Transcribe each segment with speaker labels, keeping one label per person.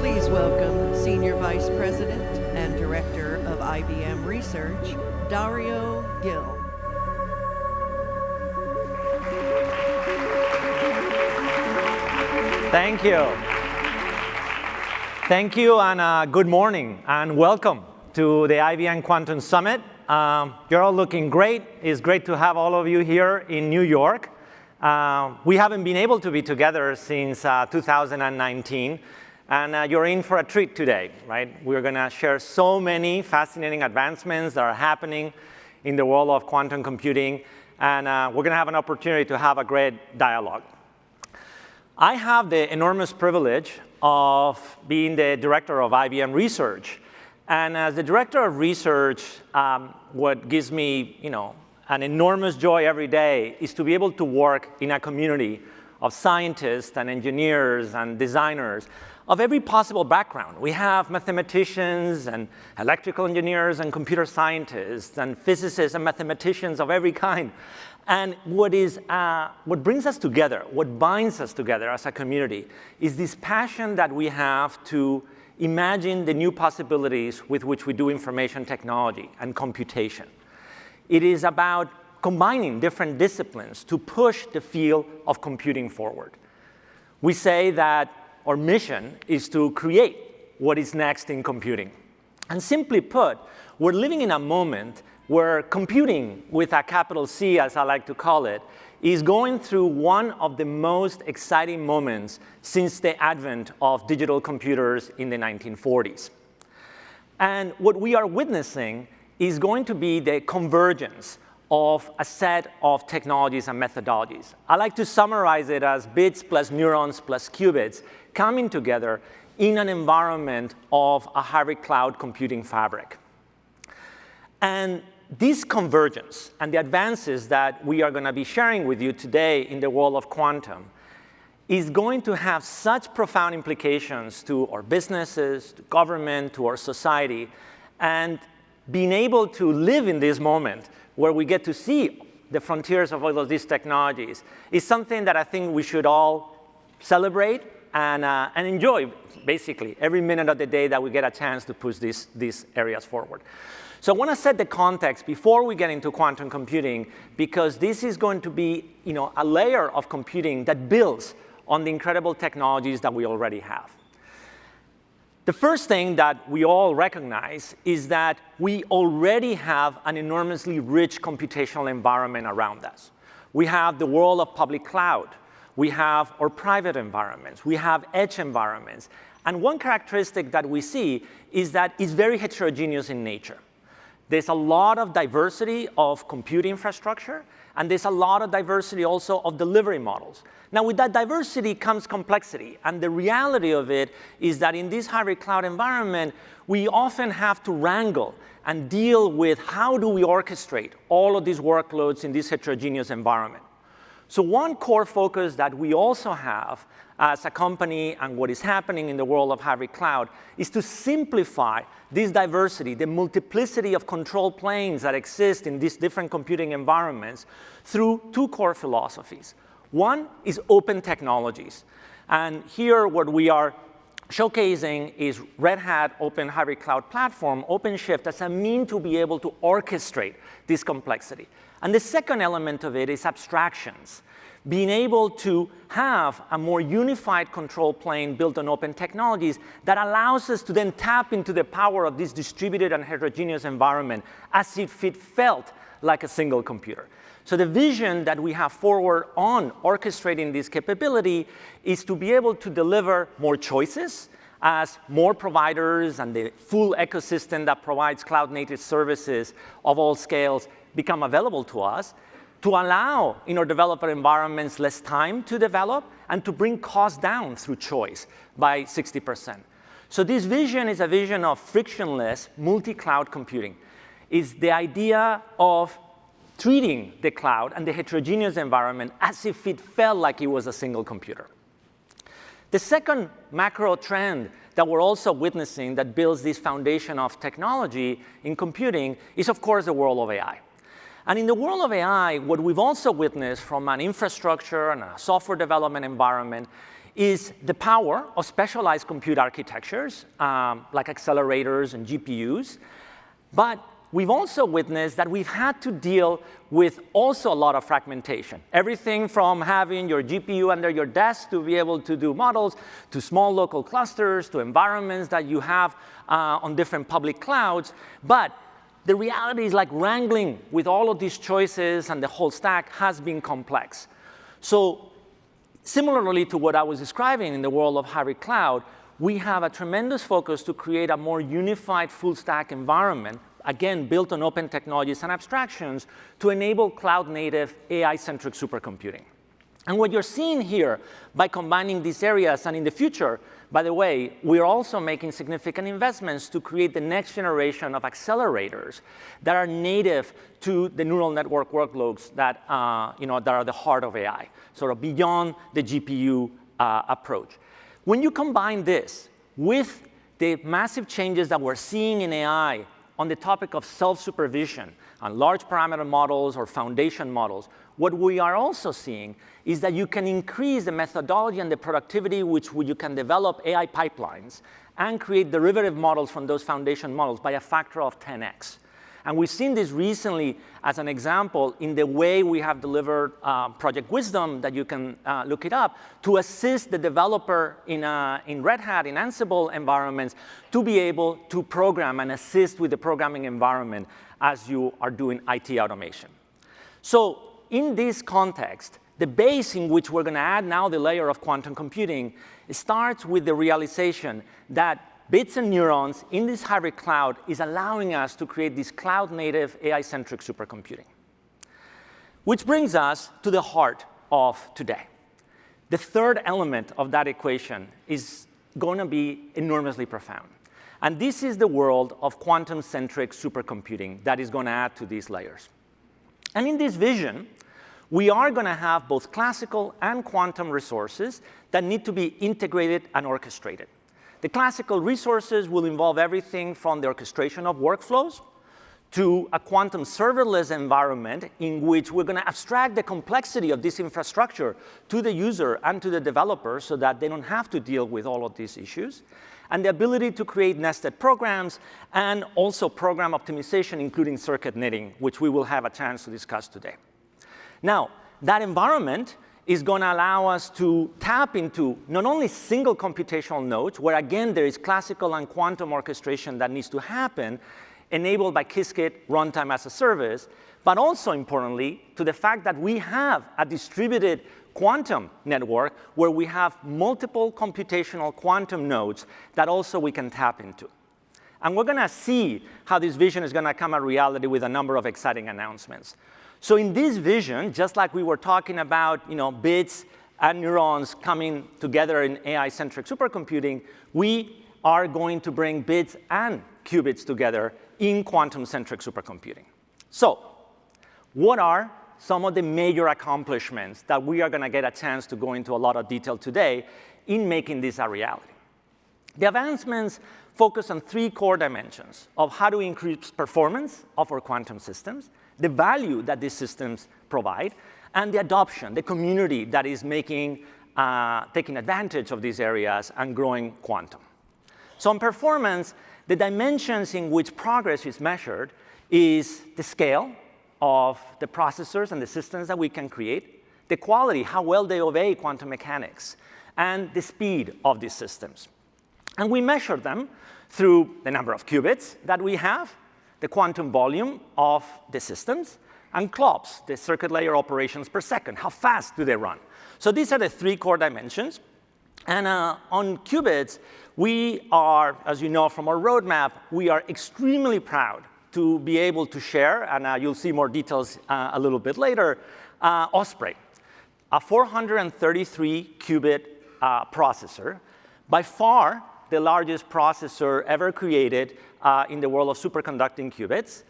Speaker 1: Please welcome Senior Vice President and Director of IBM Research, Dario Gil.
Speaker 2: Thank you. Thank you, and uh, good morning, and welcome to the IBM Quantum Summit. Um, you're all looking great. It's great to have all of you here in New York. Uh, we haven't been able to be together since uh, 2019, and uh, you're in for a treat today, right? We're going to share so many fascinating advancements that are happening in the world of quantum computing, and uh, we're going to have an opportunity to have a great dialogue. I have the enormous privilege of being the director of IBM Research. And as the director of research, um, what gives me you know, an enormous joy every day is to be able to work in a community of scientists and engineers and designers of every possible background. We have mathematicians and electrical engineers and computer scientists and physicists and mathematicians of every kind. And what, is, uh, what brings us together, what binds us together as a community, is this passion that we have to imagine the new possibilities with which we do information technology and computation. It is about combining different disciplines to push the field of computing forward. We say that our mission is to create what is next in computing. And simply put, we're living in a moment where computing, with a capital C as I like to call it, is going through one of the most exciting moments since the advent of digital computers in the 1940s. And what we are witnessing is going to be the convergence of a set of technologies and methodologies. I like to summarize it as bits plus neurons plus qubits coming together in an environment of a hybrid cloud computing fabric. And this convergence and the advances that we are going to be sharing with you today in the world of quantum is going to have such profound implications to our businesses, to government, to our society, and being able to live in this moment where we get to see the frontiers of all of these technologies is something that I think we should all celebrate and, uh, and enjoy, basically, every minute of the day that we get a chance to push these, these areas forward. So I want to set the context before we get into quantum computing because this is going to be you know, a layer of computing that builds on the incredible technologies that we already have. The first thing that we all recognize is that we already have an enormously rich computational environment around us. We have the world of public cloud. We have our private environments. We have edge environments. And one characteristic that we see is that it's very heterogeneous in nature. There's a lot of diversity of compute infrastructure, and there's a lot of diversity also of delivery models. Now, with that diversity comes complexity, and the reality of it is that in this hybrid cloud environment, we often have to wrangle and deal with how do we orchestrate all of these workloads in this heterogeneous environment. So one core focus that we also have as a company and what is happening in the world of hybrid cloud is to simplify this diversity, the multiplicity of control planes that exist in these different computing environments through two core philosophies. One is open technologies. And here what we are showcasing is Red Hat Open Hybrid Cloud Platform, OpenShift, as a mean to be able to orchestrate this complexity. And the second element of it is abstractions. Being able to have a more unified control plane built on open technologies that allows us to then tap into the power of this distributed and heterogeneous environment as if it felt like a single computer. So the vision that we have forward on orchestrating this capability is to be able to deliver more choices as more providers and the full ecosystem that provides cloud-native services of all scales become available to us to allow in our developer environments less time to develop and to bring costs down through choice by 60%. So this vision is a vision of frictionless multi-cloud computing. Is the idea of treating the cloud and the heterogeneous environment as if it felt like it was a single computer. The second macro trend that we're also witnessing that builds this foundation of technology in computing is, of course, the world of AI. And in the world of AI, what we've also witnessed from an infrastructure and a software development environment is the power of specialized compute architectures, um, like accelerators and GPUs. But we've also witnessed that we've had to deal with also a lot of fragmentation. Everything from having your GPU under your desk to be able to do models, to small local clusters, to environments that you have uh, on different public clouds. But the reality is like wrangling with all of these choices and the whole stack has been complex. So similarly to what I was describing in the world of hybrid cloud, we have a tremendous focus to create a more unified full stack environment, again, built on open technologies and abstractions to enable cloud native AI-centric supercomputing. And what you're seeing here by combining these areas and in the future, by the way, we're also making significant investments to create the next generation of accelerators that are native to the neural network workloads that, uh, you know, that are the heart of AI, sort of beyond the GPU uh, approach. When you combine this with the massive changes that we're seeing in AI on the topic of self-supervision on large parameter models or foundation models, what we are also seeing is that you can increase the methodology and the productivity which you can develop AI pipelines and create derivative models from those foundation models by a factor of 10x. And we've seen this recently as an example in the way we have delivered uh, Project Wisdom, that you can uh, look it up, to assist the developer in, uh, in Red Hat, in Ansible environments, to be able to program and assist with the programming environment as you are doing IT automation. So in this context, the base in which we're going to add now the layer of quantum computing starts with the realization that bits and neurons in this hybrid cloud is allowing us to create this cloud-native AI-centric supercomputing. Which brings us to the heart of today. The third element of that equation is going to be enormously profound. And this is the world of quantum-centric supercomputing that is going to add to these layers. And in this vision, we are going to have both classical and quantum resources that need to be integrated and orchestrated. The classical resources will involve everything from the orchestration of workflows to a quantum serverless environment in which we're going to abstract the complexity of this infrastructure to the user and to the developer so that they don't have to deal with all of these issues. And the ability to create nested programs and also program optimization, including circuit knitting, which we will have a chance to discuss today. Now, that environment is going to allow us to tap into not only single computational nodes, where again there is classical and quantum orchestration that needs to happen, enabled by Qiskit runtime as a service, but also importantly to the fact that we have a distributed quantum network where we have multiple computational quantum nodes that also we can tap into. And we're going to see how this vision is going to come a reality with a number of exciting announcements. So in this vision, just like we were talking about you know, bits and neurons coming together in AI-centric supercomputing, we are going to bring bits and qubits together in quantum-centric supercomputing. So what are some of the major accomplishments that we are going to get a chance to go into a lot of detail today in making this a reality? The advancements focus on three core dimensions of how to increase performance of our quantum systems, the value that these systems provide, and the adoption, the community that is making, uh, taking advantage of these areas and growing quantum. So on performance, the dimensions in which progress is measured is the scale of the processors and the systems that we can create, the quality, how well they obey quantum mechanics, and the speed of these systems. And we measure them through the number of qubits that we have, the quantum volume of the systems, and CLOPS, the circuit layer operations per second. How fast do they run? So these are the three core dimensions. And uh, on qubits, we are, as you know from our roadmap, we are extremely proud to be able to share, and uh, you'll see more details uh, a little bit later, uh, Osprey, a 433 qubit uh, processor, by far the largest processor ever created uh, in the world of superconducting qubits,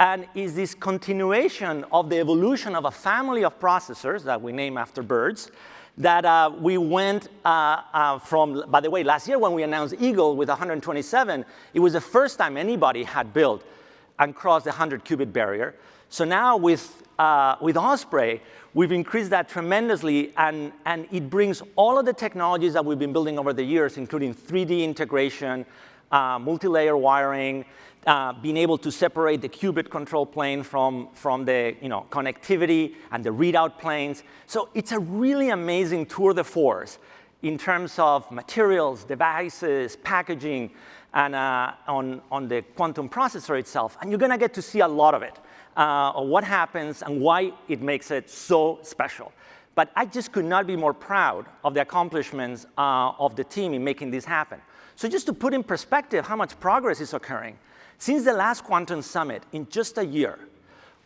Speaker 2: and is this continuation of the evolution of a family of processors that we name after birds, that uh, we went uh, uh, from, by the way, last year when we announced Eagle with 127, it was the first time anybody had built and crossed the 100 qubit barrier, So now with, uh, with Osprey, we've increased that tremendously, and, and it brings all of the technologies that we've been building over the years, including 3D integration, uh, multi-layer wiring, uh, being able to separate the qubit control plane from, from the you know, connectivity and the readout planes. So it's a really amazing tour de force in terms of materials, devices, packaging, and uh, on, on the quantum processor itself. And you're going to get to see a lot of it, uh, of what happens and why it makes it so special. But I just could not be more proud of the accomplishments uh, of the team in making this happen. So just to put in perspective how much progress is occurring, since the last Quantum Summit, in just a year,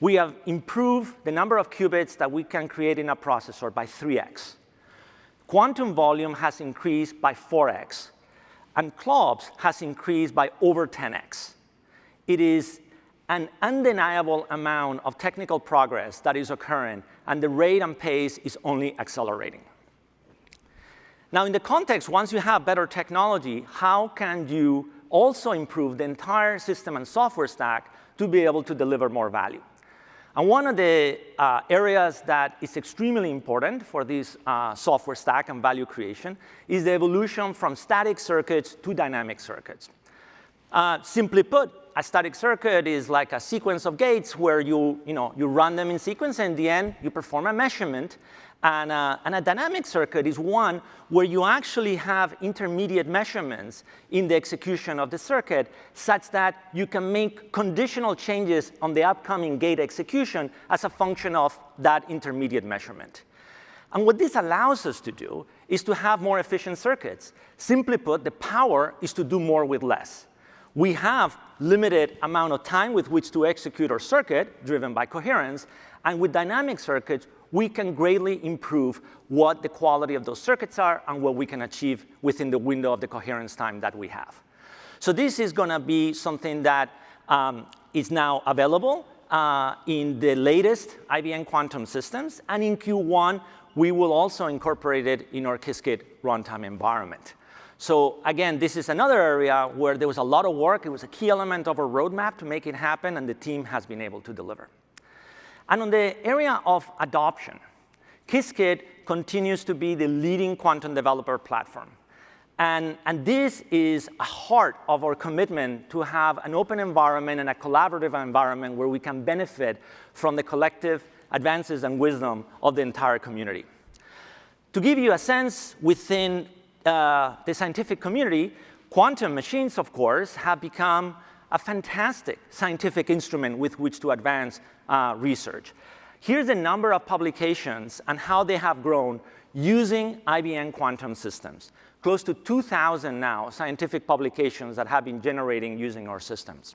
Speaker 2: we have improved the number of qubits that we can create in a processor by 3x. Quantum volume has increased by 4x, and CLOPS has increased by over 10x. It is an undeniable amount of technical progress that is occurring, and the rate and pace is only accelerating. Now, in the context, once you have better technology, how can you also improve the entire system and software stack to be able to deliver more value? And one of the uh, areas that is extremely important for this uh, software stack and value creation is the evolution from static circuits to dynamic circuits. Uh, simply put, a static circuit is like a sequence of gates where you, you, know, you run them in sequence, and in the end, you perform a measurement, and, uh, and, a dynamic circuit is one where you actually have intermediate measurements in the execution of the circuit such that you can make conditional changes on the upcoming gate execution as a function of that intermediate measurement. And what this allows us to do is to have more efficient circuits. Simply put, the power is to do more with less. We have limited amount of time with which to execute our circuit, driven by coherence, and with dynamic circuits, we can greatly improve what the quality of those circuits are and what we can achieve within the window of the coherence time that we have. So this is going to be something that um, is now available uh, in the latest IBM quantum systems. And in Q1, we will also incorporate it in our Qiskit runtime environment. So again, this is another area where there was a lot of work. It was a key element of our roadmap to make it happen, and the team has been able to deliver. And on the area of adoption, Qiskit continues to be the leading quantum developer platform. And, and this is a heart of our commitment to have an open environment and a collaborative environment where we can benefit from the collective advances and wisdom of the entire community. To give you a sense within uh, the scientific community, quantum machines, of course, have become a fantastic scientific instrument with which to advance uh, research. Here's the number of publications and how they have grown using IBM quantum systems. Close to 2,000 now scientific publications that have been generating using our systems.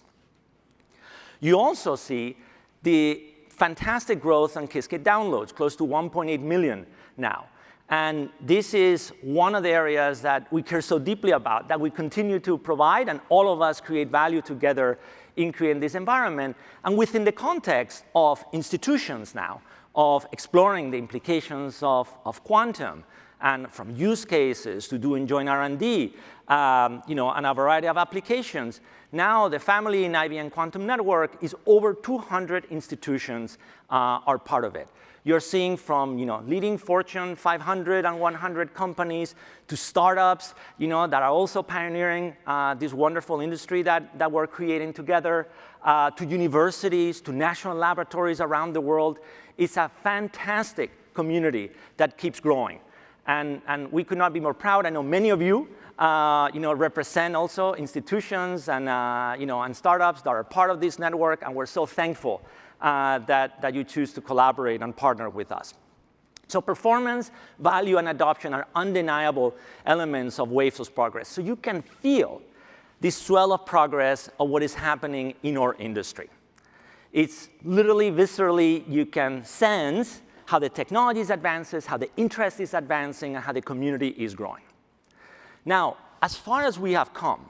Speaker 2: You also see the fantastic growth on Qiskit downloads, close to 1.8 million now. And this is one of the areas that we care so deeply about, that we continue to provide, and all of us create value together in creating this environment. And within the context of institutions now, of exploring the implications of, of quantum, and from use cases to doing joint R&D, um, you know, and a variety of applications. Now the family in IBM Quantum Network is over 200 institutions uh, are part of it. You're seeing from you know, leading Fortune 500 and 100 companies to startups you know, that are also pioneering uh, this wonderful industry that, that we're creating together, uh, to universities, to national laboratories around the world. It's a fantastic community that keeps growing. And, and we could not be more proud. I know many of you uh, you know, represent also institutions and, uh, you know, and startups that are part of this network, and we're so thankful uh, that, that you choose to collaborate and partner with us. So performance, value, and adoption are undeniable elements of waves of progress. So you can feel this swell of progress of what is happening in our industry. It's literally, viscerally, you can sense how the technology is advances, how the interest is advancing, and how the community is growing. Now, as far as we have come,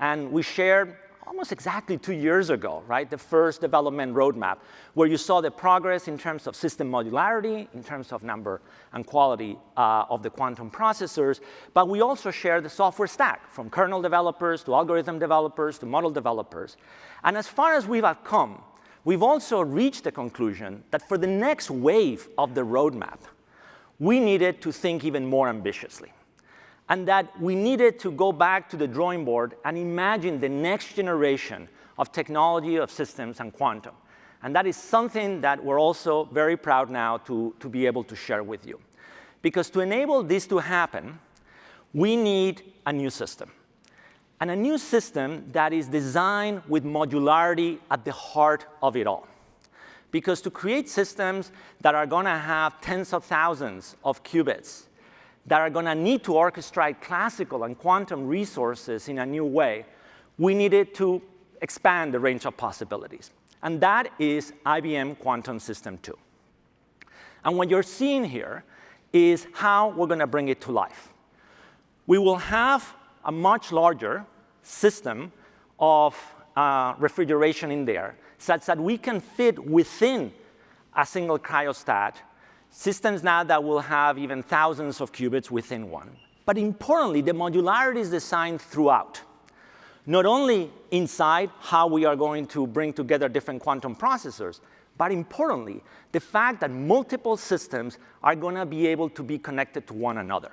Speaker 2: and we shared almost exactly two years ago, right, the first development roadmap, where you saw the progress in terms of system modularity, in terms of number and quality uh, of the quantum processors, but we also share the software stack, from kernel developers to algorithm developers to model developers. And as far as we've come, we've also reached the conclusion that for the next wave of the roadmap, we needed to think even more ambitiously and that we needed to go back to the drawing board and imagine the next generation of technology of systems and quantum. And that is something that we're also very proud now to, to be able to share with you. Because to enable this to happen, we need a new system. And a new system that is designed with modularity at the heart of it all. Because to create systems that are going to have tens of thousands of qubits, that are going to need to orchestrate classical and quantum resources in a new way, we needed to expand the range of possibilities. And that is IBM Quantum System 2. And what you're seeing here is how we're going to bring it to life. We will have a much larger system of uh, refrigeration in there such that we can fit within a single cryostat systems now that will have even thousands of qubits within one. But importantly, the modularity is designed throughout. Not only inside how we are going to bring together different quantum processors, but importantly, the fact that multiple systems are going to be able to be connected to one another.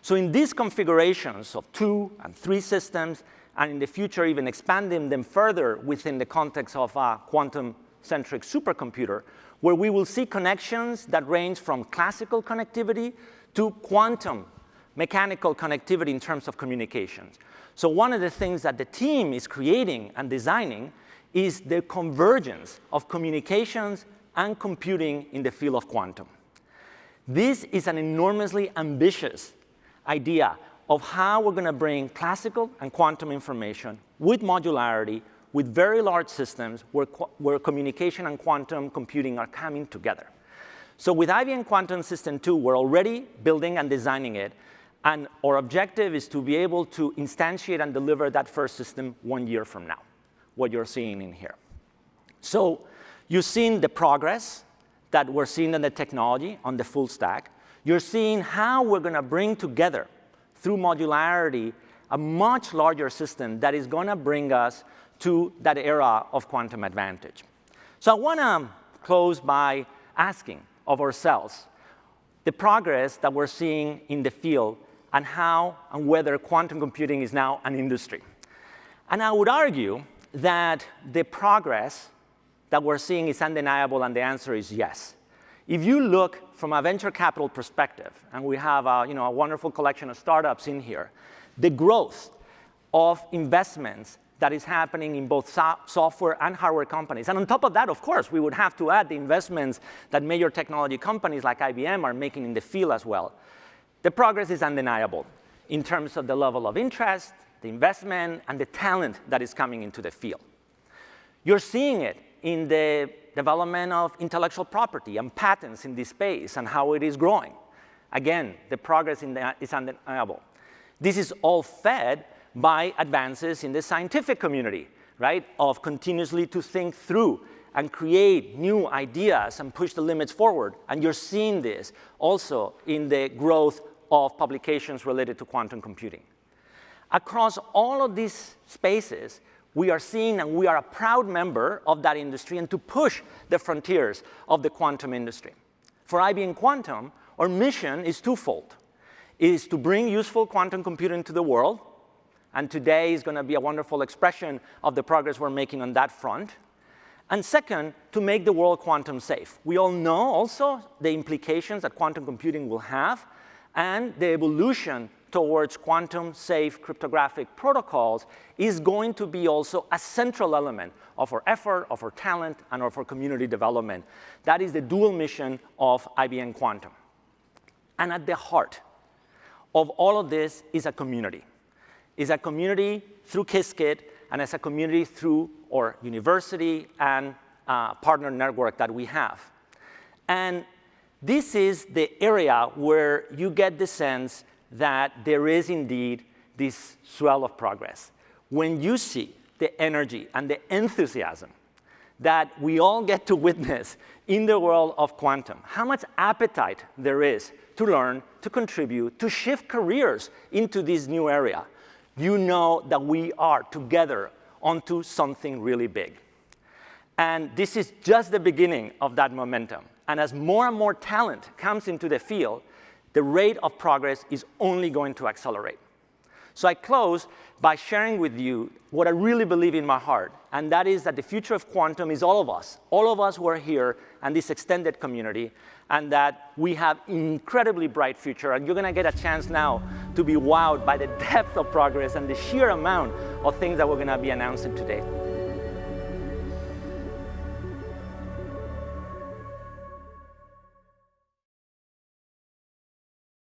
Speaker 2: So in these configurations of two and three systems, and in the future even expanding them further within the context of a quantum-centric supercomputer, where we will see connections that range from classical connectivity to quantum mechanical connectivity in terms of communications. So one of the things that the team is creating and designing is the convergence of communications and computing in the field of quantum. This is an enormously ambitious idea of how we're going to bring classical and quantum information with modularity, with very large systems where, where communication and quantum computing are coming together. So with IBM Quantum System 2, we're already building and designing it. And our objective is to be able to instantiate and deliver that first system one year from now, what you're seeing in here. So you've seen the progress that we're seeing in the technology on the full stack. You're seeing how we're going to bring together, through modularity, a much larger system that is going to bring us to that era of quantum advantage. So I want to close by asking of ourselves the progress that we're seeing in the field and how and whether quantum computing is now an industry. And I would argue that the progress that we're seeing is undeniable, and the answer is yes. If you look from a venture capital perspective, and we have a, you know, a wonderful collection of startups in here, the growth of investments that is happening in both so software and hardware companies. And on top of that, of course, we would have to add the investments that major technology companies like IBM are making in the field as well. The progress is undeniable in terms of the level of interest, the investment, and the talent that is coming into the field. You're seeing it in the development of intellectual property and patents in this space and how it is growing. Again, the progress is undeniable. This is all fed by advances in the scientific community, right, of continuously to think through and create new ideas and push the limits forward. And you're seeing this also in the growth of publications related to quantum computing. Across all of these spaces, we are seeing and we are a proud member of that industry and to push the frontiers of the quantum industry. For IBM Quantum, our mission is twofold. It is to bring useful quantum computing to the world, and today is going to be a wonderful expression of the progress we're making on that front. And second, to make the world quantum safe. We all know also the implications that quantum computing will have and the evolution towards quantum-safe cryptographic protocols is going to be also a central element of our effort, of our talent, and of our community development. That is the dual mission of IBM Quantum. And at the heart of all of this is a community. Is a community through Qiskit, and as a community through our university and uh, partner network that we have. And this is the area where you get the sense that there is indeed this swell of progress. When you see the energy and the enthusiasm that we all get to witness in the world of quantum, how much appetite there is to learn, to contribute, to shift careers into this new area, you know that we are together onto something really big. And this is just the beginning of that momentum. And as more and more talent comes into the field, the rate of progress is only going to accelerate. So I close by sharing with you what I really believe in my heart, and that is that the future of quantum is all of us, all of us who are here and this extended community, and that we have an incredibly bright future, and you're gonna get a chance now to be wowed by the depth of progress and the sheer amount of things that we're gonna be announcing today.